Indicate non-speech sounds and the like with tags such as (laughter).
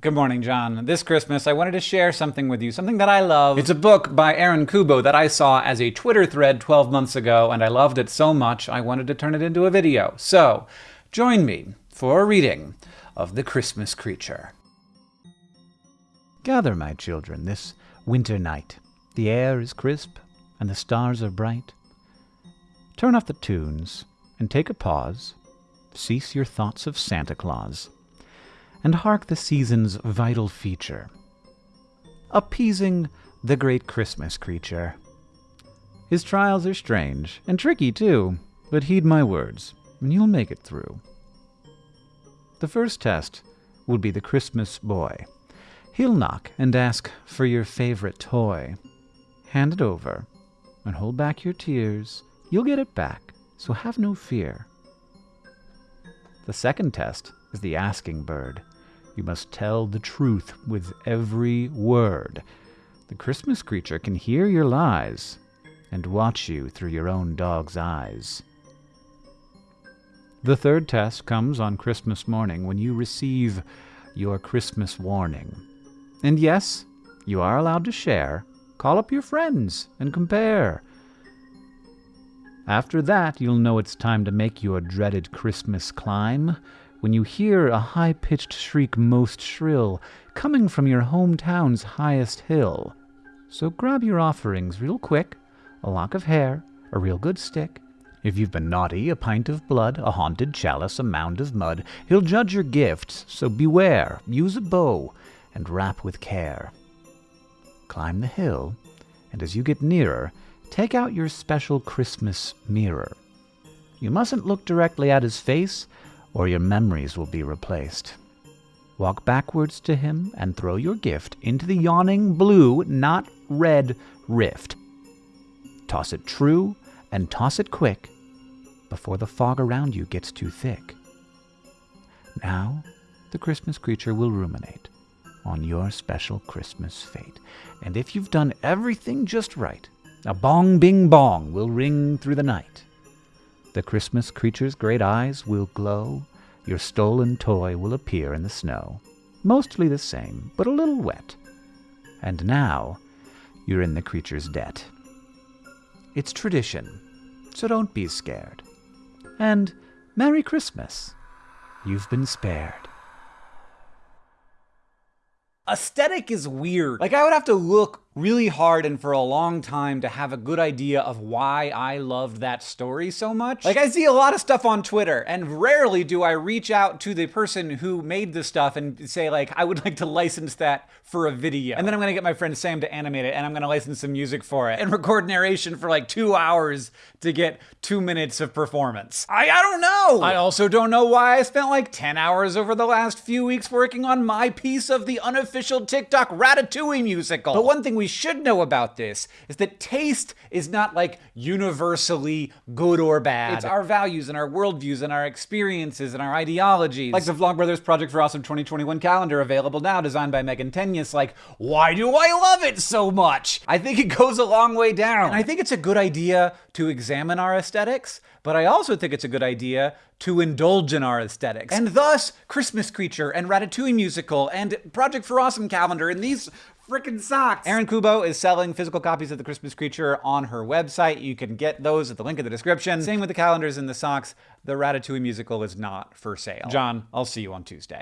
Good morning, John. This Christmas, I wanted to share something with you, something that I love. It's a book by Erin Kubo that I saw as a Twitter thread 12 months ago, and I loved it so much I wanted to turn it into a video. So, join me for a reading of The Christmas Creature. Gather, my children, this winter night. The air is crisp, and the stars are bright. Turn off the tunes, and take a pause. Cease your thoughts of Santa Claus and hark the season's vital feature, appeasing the great Christmas creature. His trials are strange, and tricky too, but heed my words, and you'll make it through. The first test will be the Christmas boy. He'll knock and ask for your favorite toy. Hand it over, and hold back your tears. You'll get it back, so have no fear. The second test is the asking bird. You must tell the truth with every word. The Christmas creature can hear your lies and watch you through your own dog's eyes. The third test comes on Christmas morning when you receive your Christmas warning. And yes, you are allowed to share. Call up your friends and compare. After that, you'll know it's time to make your dreaded Christmas climb when you hear a high-pitched shriek most shrill, coming from your hometown's highest hill. So grab your offerings real quick, a lock of hair, a real good stick. If you've been naughty, a pint of blood, a haunted chalice, a mound of mud. He'll judge your gifts, so beware, use a bow, and wrap with care. Climb the hill, and as you get nearer, take out your special Christmas mirror. You mustn't look directly at his face, or your memories will be replaced. Walk backwards to him and throw your gift into the yawning blue, not red, rift. Toss it true and toss it quick before the fog around you gets too thick. Now, the Christmas creature will ruminate on your special Christmas fate. And if you've done everything just right, a bong bing bong will ring through the night. The Christmas creature's great eyes will glow. Your stolen toy will appear in the snow. Mostly the same, but a little wet. And now, you're in the creature's debt. It's tradition, so don't be scared. And Merry Christmas. You've been spared. Aesthetic is weird. Like, I would have to look really hard and for a long time to have a good idea of why I loved that story so much. Like I see a lot of stuff on Twitter and rarely do I reach out to the person who made the stuff and say like, I would like to license that for a video. And then I'm gonna get my friend Sam to animate it and I'm gonna license some music for it and (laughs) record narration for like two hours to get two minutes of performance. I, I don't know. I also don't know why I spent like 10 hours over the last few weeks working on my piece of the unofficial TikTok Ratatouille musical. But one thing we should know about this is that taste is not like universally good or bad. It's our values and our worldviews and our experiences and our ideologies. Like the Vlogbrothers Project for Awesome 2021 calendar available now, designed by Megan Tenius. Like, why do I love it so much? I think it goes a long way down. And I think it's a good idea to examine our aesthetics, but I also think it's a good idea to indulge in our aesthetics. And thus, Christmas Creature and Ratatouille Musical and Project for Awesome Calendar and these freaking socks. Erin Kubo is selling physical copies of The Christmas Creature on her website. You can get those at the link in the description. Same with the calendars and the socks. The Ratatouille musical is not for sale. John, I'll see you on Tuesday.